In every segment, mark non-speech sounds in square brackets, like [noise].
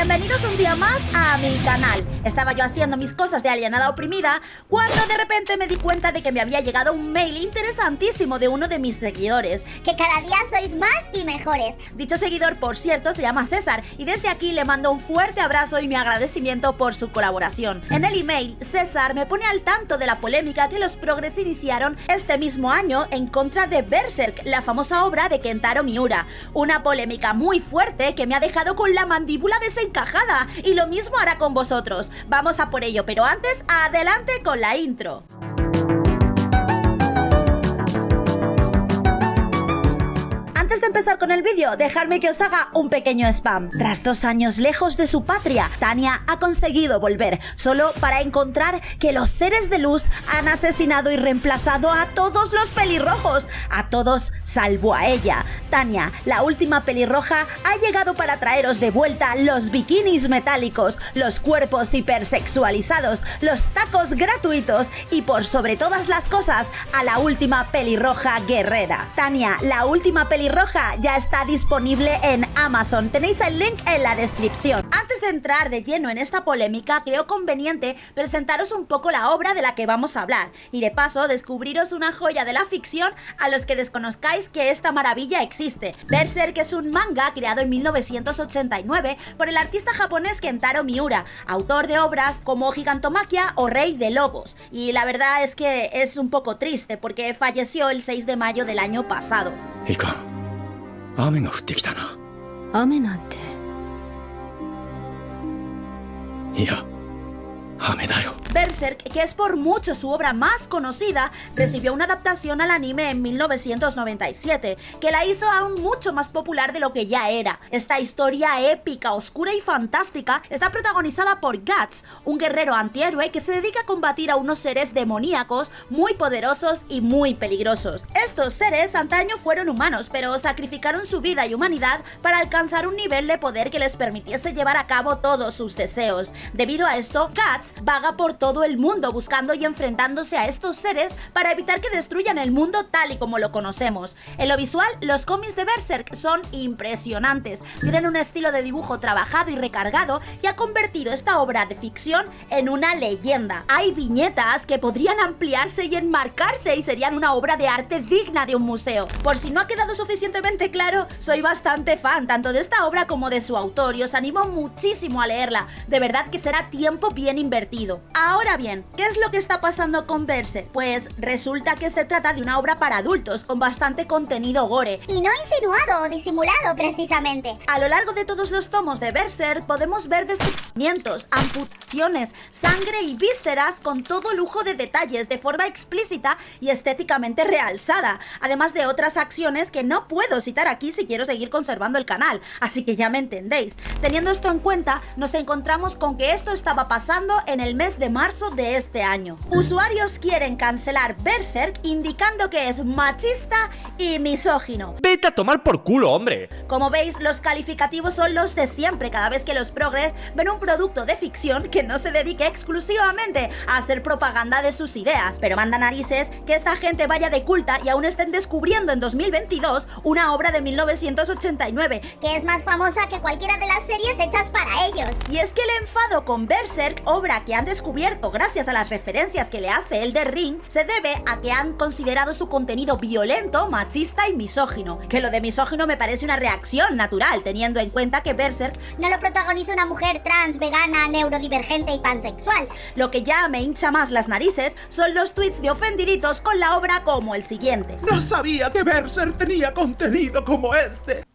bienvenidos un día más a mi canal. Estaba yo haciendo mis cosas de alienada oprimida cuando de repente me di cuenta de que me había llegado un mail interesantísimo de uno de mis seguidores. Que cada día sois más y mejores. Dicho seguidor, por cierto, se llama César y desde aquí le mando un fuerte abrazo y mi agradecimiento por su colaboración. En el email, César me pone al tanto de la polémica que los progres iniciaron este mismo año en contra de Berserk, la famosa obra de Kentaro Miura. Una polémica muy fuerte que me ha dejado con la mandíbula desencajada y lo mismo hará con vosotros. Vamos a por ello, pero antes, adelante con la intro. Empezar con el vídeo, dejadme que os haga un pequeño spam. Tras dos años lejos de su patria, Tania ha conseguido volver, solo para encontrar que los seres de luz han asesinado y reemplazado a todos los pelirrojos, a todos salvo a ella. Tania, la última pelirroja, ha llegado para traeros de vuelta los bikinis metálicos, los cuerpos hipersexualizados, los tacos gratuitos y por sobre todas las cosas, a la última pelirroja guerrera. Tania, la última pelirroja ya está disponible en Amazon. Tenéis el link en la descripción. Antes de entrar de lleno en esta polémica, creo conveniente presentaros un poco la obra de la que vamos a hablar y de paso descubriros una joya de la ficción a los que desconozcáis que esta maravilla existe. Berserk es un manga creado en 1989 por el artista japonés Kentaro Miura, autor de obras como Gigantomaquia o Rey de Lobos. Y la verdad es que es un poco triste porque falleció el 6 de mayo del año pasado. いかん 雨が降ってきたな。雨なんて。いや雨だよ Berserk, que es por mucho su obra más conocida, recibió una adaptación al anime en 1997, que la hizo aún mucho más popular de lo que ya era. Esta historia épica, oscura y fantástica está protagonizada por Guts, un guerrero antihéroe que se dedica a combatir a unos seres demoníacos muy poderosos y muy peligrosos. Estos seres antaño fueron humanos, pero sacrificaron su vida y humanidad para alcanzar un nivel de poder que les permitiese llevar a cabo todos sus deseos. Debido a esto, Guts vaga por todo el mundo buscando y enfrentándose a estos seres para evitar que destruyan el mundo tal y como lo conocemos. En lo visual, los cómics de Berserk son impresionantes, tienen un estilo de dibujo trabajado y recargado y ha convertido esta obra de ficción en una leyenda. Hay viñetas que podrían ampliarse y enmarcarse y serían una obra de arte digna de un museo. Por si no ha quedado suficientemente claro, soy bastante fan tanto de esta obra como de su autor y os animo muchísimo a leerla, de verdad que será tiempo bien invertido. Ahora bien, ¿qué es lo que está pasando con Berserk? Pues resulta que se trata de una obra para adultos, con bastante contenido gore. Y no insinuado o disimulado, precisamente. A lo largo de todos los tomos de Berserk podemos ver amputaciones, sangre y vísceras con todo lujo de detalles de forma explícita y estéticamente realzada, además de otras acciones que no puedo citar aquí si quiero seguir conservando el canal, así que ya me entendéis. Teniendo esto en cuenta, nos encontramos con que esto estaba pasando en el mes de marzo de este año. Usuarios quieren cancelar Berserk indicando que es machista y misógino. Vete a tomar por culo, hombre. Como veis, los calificativos son los de siempre cada vez que los progres ven un producto de ficción que no se dedique exclusivamente a hacer propaganda de sus ideas. Pero manda narices que esta gente vaya de culta y aún estén descubriendo en 2022 una obra de 1989 Que es más famosa que cualquiera de las series hechas para ellos. y es que el enfado con Berserk, obra que han descubierto gracias a las referencias que le hace el de Ring, se debe a que han considerado su contenido violento, machista y misógino. Que lo de misógino me parece una reacción natural, teniendo en cuenta que Berserk, No lo protagoniza una mujer trans, vegana, neurodivergente y pansexual. lo que ya me hincha más las narices, son los tweets de ofendiditos con la obra como el siguiente. No sabía que Berser tenía contenido como este.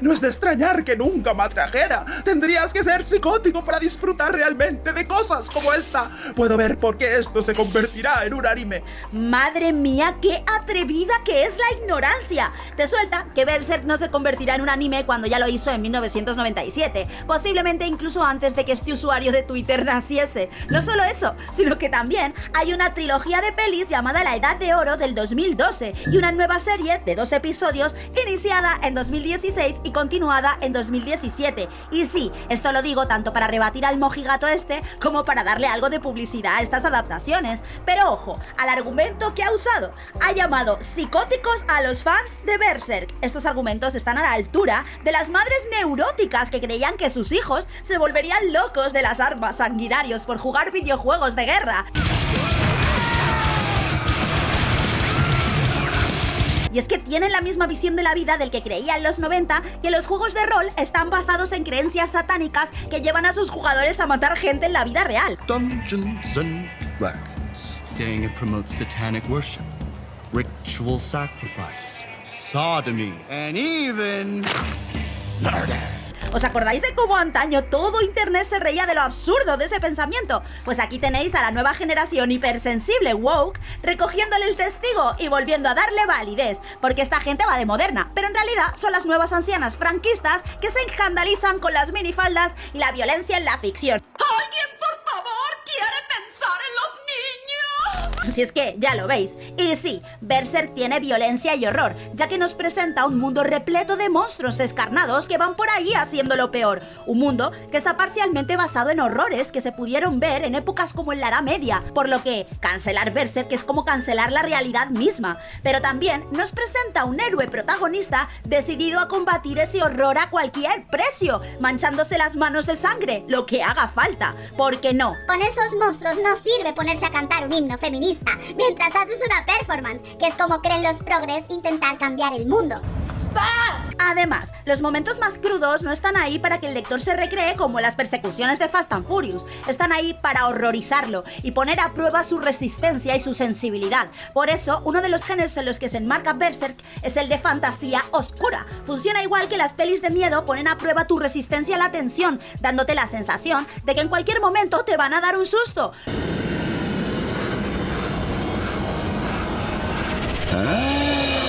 No es de extrañar que nunca me atrajera. Tendrías que ser psicótico para disfrutar realmente de cosas como esta. Puedo ver por qué esto se convertirá en un anime. Madre mía, qué atrevida que es la ignorancia. Te suelta que Berserk no se convertirá en un anime cuando ya lo hizo en 1997, posiblemente incluso antes de que este usuario de Twitter naciese. No solo eso, sino que también hay una trilogía de pelis llamada La Edad de Oro del 2012 y una nueva serie de dos episodios iniciada en 2016 2016 y continuada en 2017. Y sí, esto lo digo tanto para rebatir al mojigato este como para darle algo de publicidad a estas adaptaciones. Pero ojo, al argumento que ha usado, ha llamado psicóticos a los fans de Berserk. Estos argumentos están a la altura de las madres neuróticas que creían que sus hijos se volverían locos de las armas sanguinarios por jugar videojuegos de guerra. Y es que tienen la misma visión de la vida del que creía en los 90 que los juegos de rol están basados en creencias satánicas que llevan a sus jugadores a matar gente en la vida real. Dungeons and Dragons, saying it promotes satanic worship, ritual sacrifice, sodomy, and even murder. ¿Os acordáis de cómo antaño todo internet se reía de lo absurdo de ese pensamiento? Pues aquí tenéis a la nueva generación hipersensible woke recogiéndole el testigo y volviendo a darle validez, porque esta gente va de moderna, pero en realidad son las nuevas ancianas franquistas que se escandalizan con las minifaldas y la violencia en la ficción. ¿Alguien por favor quiere pensar en los niños? [laughs] Si es que ya lo veis. Y sí, Berserk tiene violencia y horror, ya que nos presenta un mundo repleto de monstruos descarnados que van por ahí haciendo lo peor. Un mundo que está parcialmente basado en horrores que se pudieron ver en épocas como en la Edad Media, por lo que cancelar Berserk es como cancelar la realidad misma. Pero también nos presenta un héroe protagonista decidido a combatir ese horror a cualquier precio, manchándose las manos de sangre, lo que haga falta. Porque no, Con esos monstruos no sirve ponerse a cantar un himno feminista mientras haces una performance, que es como creen los progres intentar cambiar el mundo. Además, los momentos más crudos no están ahí para que el lector se recree como las persecuciones de Fast and Furious, están ahí para horrorizarlo y poner a prueba su resistencia y su sensibilidad. Por eso, uno de los géneros en los que se enmarca Berserk es el de fantasía oscura. Funciona igual que las pelis de miedo ponen a prueba tu resistencia a la tensión, dándote la sensación de que en cualquier momento te van a dar un susto. Ah!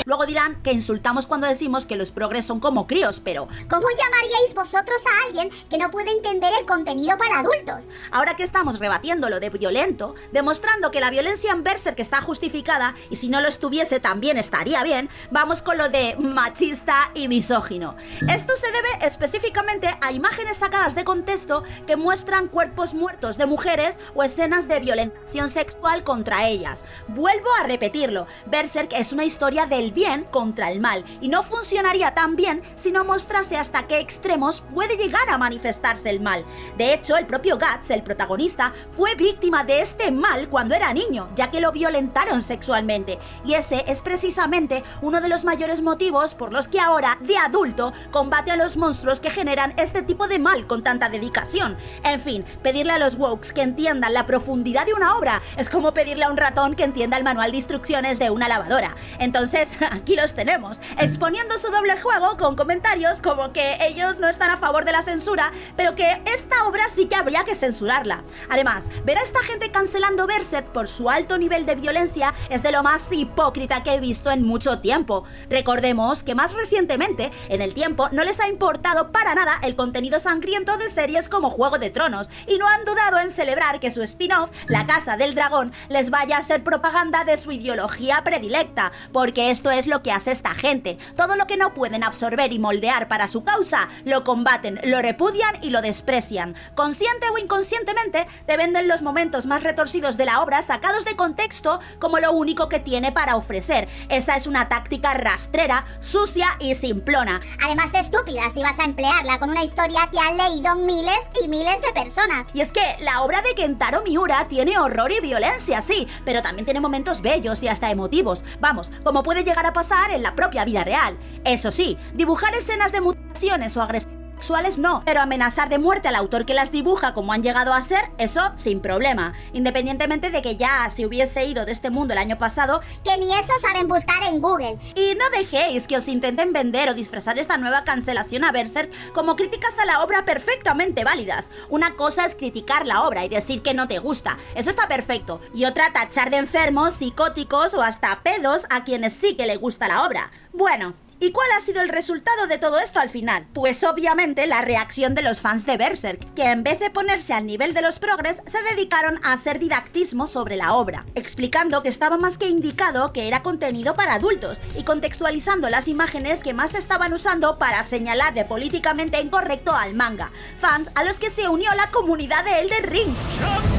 Luego dirán que insultamos cuando decimos que los progres son como críos, pero ¿Cómo llamaríais vosotros a alguien que no puede entender el contenido para adultos? Ahora que estamos rebatiendo lo de violento, demostrando que la violencia en Berserk está justificada y si no lo estuviese también estaría bien, vamos con lo de machista y misógino. Esto se debe específicamente a imágenes sacadas de contexto que muestran cuerpos muertos de mujeres o escenas de violentación sexual contra ellas. Vuelvo a repetirlo, Berserk es una historia del bien contra el mal y no funcionaría tan bien si no mostrase hasta qué extremos puede llegar a manifestarse el mal. De hecho, el propio Guts, el protagonista, fue víctima de este mal cuando era niño, ya que lo violentaron sexualmente. Y ese es precisamente uno de los mayores motivos por los que ahora, de adulto, combate a los monstruos que generan este tipo de mal con tanta dedicación. En fin, pedirle a los wokes que entiendan la profundidad de una obra es como pedirle a un ratón que entienda el manual de instrucciones de una lavadora. Entonces, [laughs] [laughs] aquí los tenemos, exponiendo su doble juego con comentarios como que ellos no están a favor de la censura, pero que esta obra sí que habría que censurarla. Además, ver a esta gente cancelando Berserk por su alto nivel de violencia es de lo más hipócrita que he visto en mucho tiempo. Recordemos que más recientemente, en el tiempo, no les ha importado para nada el contenido sangriento de series como Juego de Tronos, y no han dudado en celebrar que su spin-off, La Casa del Dragón, les vaya a ser propaganda de su ideología predilecta, porque esto es lo que hace esta gente. Todo lo que no pueden absorber y moldear para su causa, lo combaten, lo repudian y lo desprecian. Consciente o inconscientemente, te venden los momentos más retorcidos de la obra sacados de contexto como lo único que tiene para ofrecer. Esa es una táctica rastrera, sucia y simplona. Además de estúpida si vas a emplearla con una historia que han leído miles y miles de personas. Y es que la obra de Kentaro Miura tiene horror y violencia, sí, pero también tiene momentos bellos y hasta emotivos. Vamos, como puede llegar a pasar en la propia vida real. Eso sí, dibujar escenas de mutaciones o agresiones sexuales no, pero amenazar de muerte al autor que las dibuja como han llegado a ser, eso sin problema. Independientemente de que ya se hubiese ido de este mundo el año pasado, Que ni eso saben buscar en Google. y no dejéis que os intenten vender o disfrazar esta nueva cancelación a Berserk como críticas a la obra perfectamente válidas. Una cosa es criticar la obra y decir que no te gusta, eso está perfecto. Y otra tachar de enfermos, psicóticos o hasta pedos a quienes sí que le gusta la obra. Bueno, ¿Y cuál ha sido el resultado de todo esto al final? Pues obviamente la reacción de los fans de Berserk, que en vez de ponerse al nivel de los progres, se dedicaron a hacer didactismo sobre la obra, explicando que estaba más que indicado que era contenido para adultos y contextualizando las imágenes que más estaban usando para señalar de políticamente incorrecto al manga, fans a los que se unió la comunidad de Elden Ring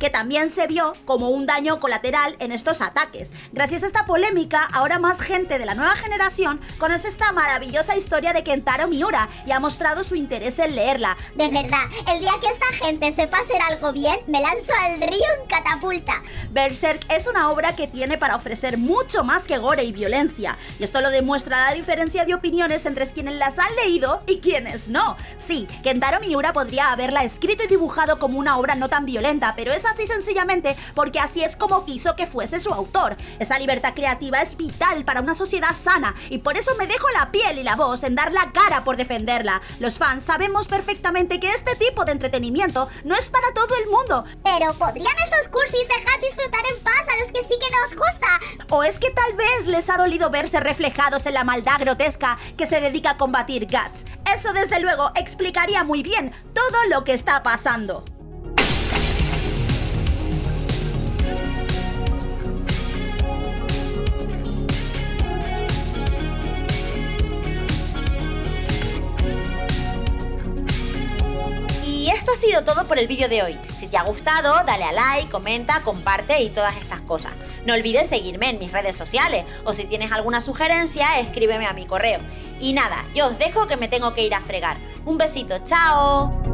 que también se vio como un daño colateral en estos ataques. Gracias a esta polémica, ahora más gente de la nueva generación conoce esta maravillosa historia de Kentaro Miura y ha mostrado su interés en leerla. De verdad, el día que esta gente sepa hacer algo bien, me lanzo al río en catapulta. Berserk es una obra que tiene para ofrecer mucho más que gore y violencia, y esto lo demuestra la diferencia de opiniones entre quienes las han leído y quienes no. Sí, Kentaro Miura podría haberla escrito y dibujado como una obra no tan violenta, pero esa así sencillamente porque así es como quiso que fuese su autor. Esa libertad creativa es vital para una sociedad sana y por eso me dejo la piel y la voz en dar la cara por defenderla. Los fans sabemos perfectamente que este tipo de entretenimiento no es para todo el mundo. Pero ¿podrían estos cursis dejar disfrutar en paz a los que sí que nos gusta? ¿O es que tal vez les ha dolido verse reflejados en la maldad grotesca que se dedica a combatir Guts? Eso desde luego explicaría muy bien todo lo que está pasando. Sido todo por el vídeo de hoy. Si te ha gustado, dale a like, comenta, comparte y todas estas cosas. No olvides seguirme en mis redes sociales o si tienes alguna sugerencia, escríbeme a mi correo. Y nada, yo os dejo que me tengo que ir a fregar. Un besito, chao.